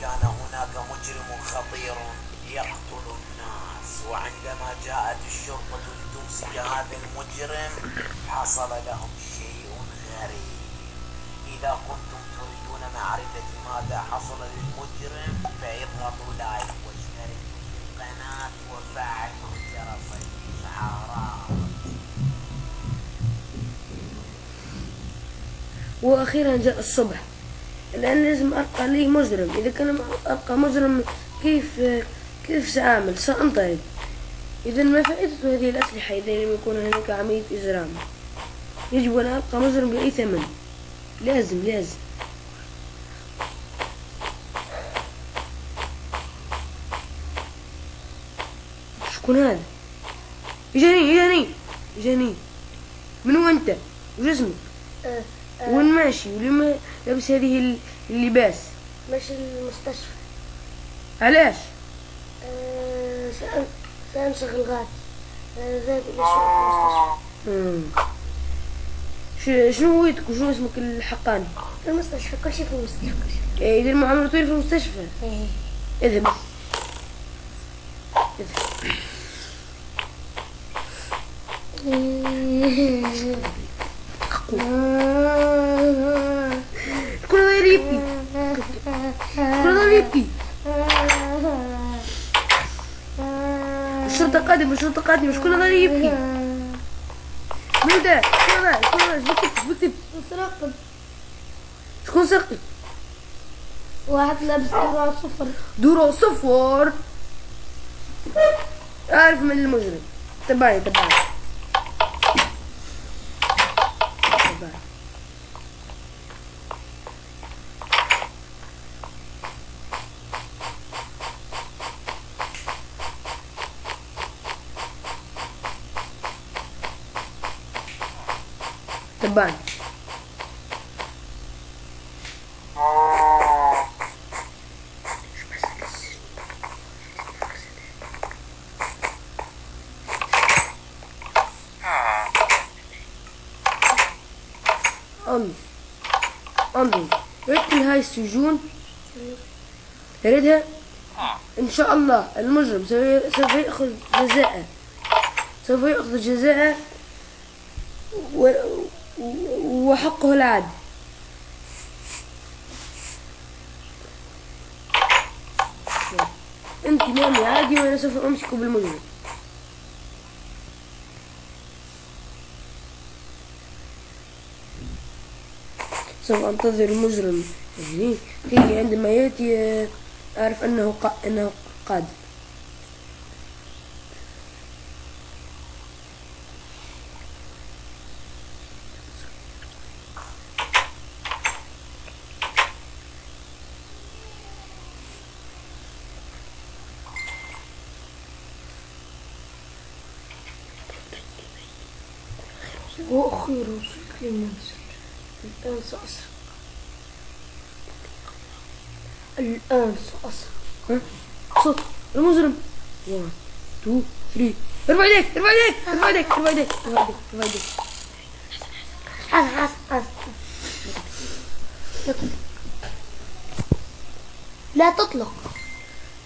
كان هناك مجرم خطير يقتل الناس. وعندما جاءت الشرطة لتمسك هذا المجرم حصل لهم شيء غريب. إذا كنتم تريدون معرفة ماذا حصل للمجرم فاضغطوا لايك واشتركوا في القناة وفعلوا جرس الإشعارات. وأخيرا جاء الصبح. الان لازم ارقى لي مجرم. إذا كان ارقى مجرم كيف كيف سأعمل؟ سأنطلق. إذا ما فائدة هذه الأسلحة إذا لم يكون هناك عملية إجرام. يجب أن ارقى مجرم بأي ثمن. لازم لازم. شكون هذا؟ اجاني اجاني اجاني من هو أنت؟ وش اسمك؟ آه، آه، وين ماشي؟ ولما لابس هذه ال- اللباس. ماشي المستشفى. علاش؟ سأن- سأنشغل غادي آه، إلى المستشفى. شنو هويتك وشنو اسمك الحقاني؟ في المستشفى كل شيء في المستشفى كل شيء. إيه، إذا المعاملة طويل في المستشفى. إيه. اذهب. اذهب. كل هذا يبكي كل هذا يبكي الشرطة قادمة الشرطة قادمة شكون هذا اللي يبكي من هذا شكون هذا شكون هذا إيش بكتب؟ إيش بكتب؟ مترقب شكون سرقي؟ واحد لابس دراع صفر. دورو صفر. أعرف من المجرم. تبعني تبعني تبعني أمي. أمي ريت هاي السجون. ريتها إن شاء الله المجرم سوف يأخذ جزاءه. سوف يأخذ جزاءه و... وحقه العدل. انت نامي عادي وأنا سوف امسك بالمجرم سوف انتظر المجرم كي عندما يأتي آه، أعرف. أنه قادم وأخيرا شكل المنزل الآن سأسرق. الآن سأسرق. صوت. المجرم. 1 2 3 ارفع يديك ارفع يديك ارفع يديك ارفع يديك ارفع يديك ارفع يديك. حسن حسن حسن لا تطلق.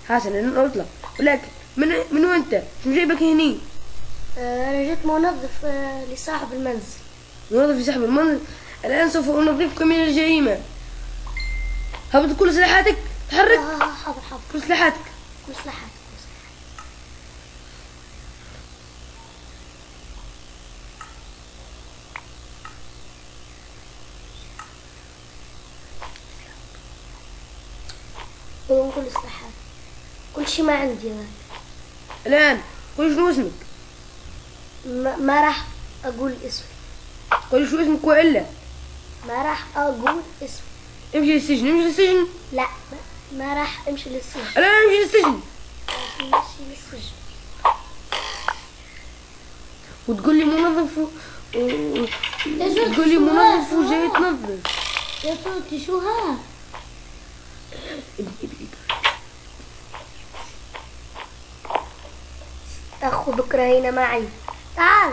حسن اطلق ولكن من من وين أنت؟ شو جايبك هني؟ آه، أنا جيت منظف آه، لصاحب المنزل. موظف في سحب المنزل؟ الآن سوف انظفك من الجريمة. هبط كل سلاحاتك تحرك. آه، حاضر حاضر. كل سلاحاتك. مصلحات بدون كل سلاحات كل شيء ما عندي أنا. الآن قول شنو اسمك؟ ما, راح أقول اسمي قول شو اسمك وإلا. ما راح أقول اسمي امشي للسجن امشي للسجن. لا ما, راح أمشي للسجن. الان امشي للسجن. أمشي للسجن. وتقول لي منظف و... و- تقول لي منظف وجاي تنظف. يا صوتي شو ها؟ أخذك هنا معي. تعال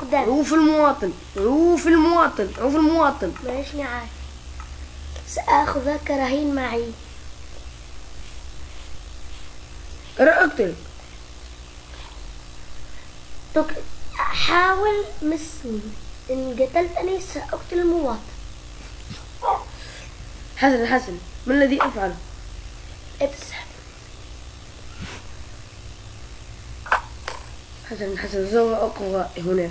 قدام. عوف المواطن عوف المواطن عوف المواطن. ماشي معاي سآخذك رهين معي. اقتل تك- حاول مسني إن قتلتني سأقتل المواطن. حسن حسن. ما الذي أفعله ابسح حسن حسن سوف أقوى هناك.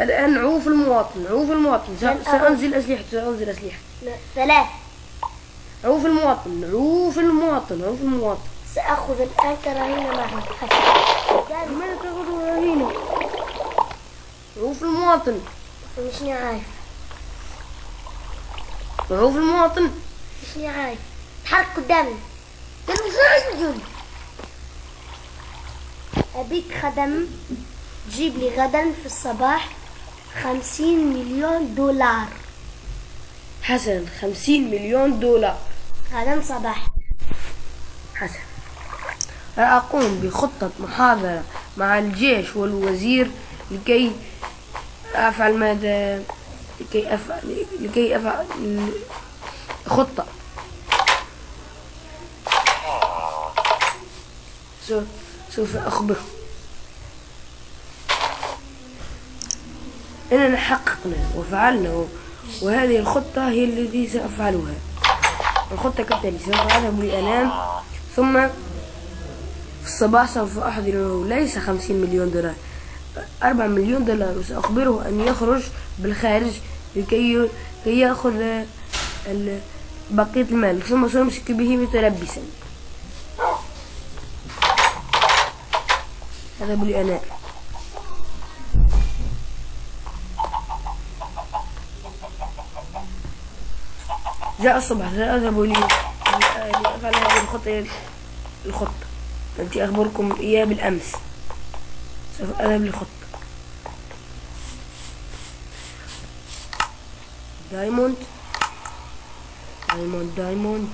الآن عوف المواطن عوف المواطن. سأنزل أسلحة سأنزل أسلحة. لا، ثلاث. عوف المواطن عوف المواطن عوف المواطن. سأخذ الآن كرهين معي ما تاخذوا هنا عوف المواطن. مشني عارف. عوف المواطن. مشني عارف. تحرك قدامي. أبيك خدم تجيب لي غدا في الصباح خمسين مليون دولار. حسن خمسين مليون دولار. غدا صباح. حسن. أقوم بخطة محاضرة مع الجيش والوزير لكي أفعل ماذا؟ لكي أفعل لكي أفعل خطة سوف سوف أخبره إننا حققنا وفعلنا وهذه الخطة هي التي سأفعلها. الخطة كالتالي سوف أذهب لأنام ثم في الصباح سوف أحضر له ليس خمسين مليون دولار أربع مليون دولار. وسأخبره أن يخرج بالخارج لكي كي يأخذ بقية المال. ثم سأمسك به متلبسا. هذا بالأناء جاء الصباح سأذهب لي لأفعل هذه الخطة الخطة التي أخبركم إياها بالأمس. سوف أذهب للخطة Diamond. Diamond Diamond.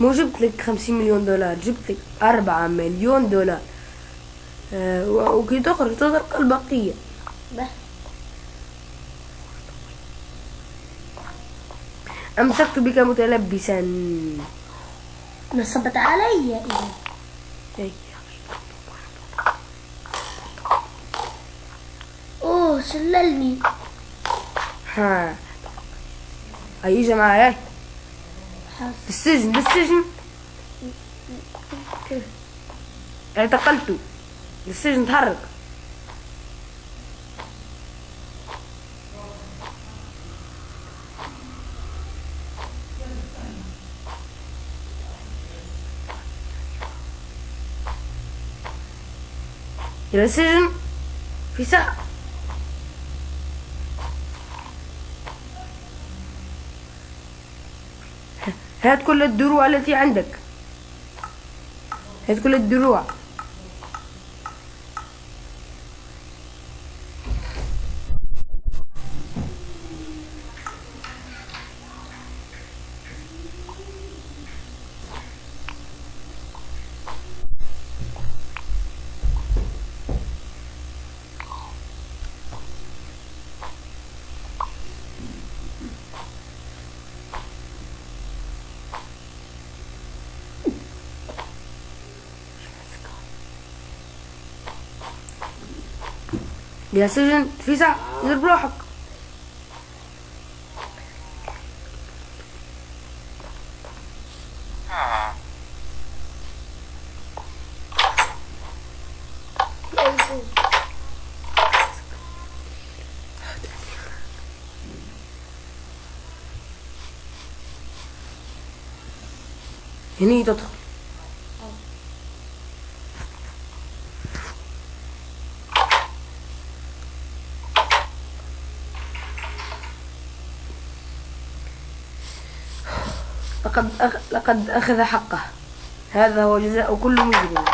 مو جبت لك خمسين مليون دولار جبت لك أربعة مليون دولار. آه، وكي تخرج تطرق البقية أمسكت بك متلبسا. نصبت علي. إذا أي. أوه شللني ها. هيجي معايا بالسجن بالسجن اعتقلته بالسجن تحرك. إلى السجن. في ساعة. هات كل الدروع التي عندك. هات كل الدروع. يا سجن في ساعة دير بروحك. هني تدخل لقد أخ... لقد أخذ حقه. هذا هو جزاء كل مجرم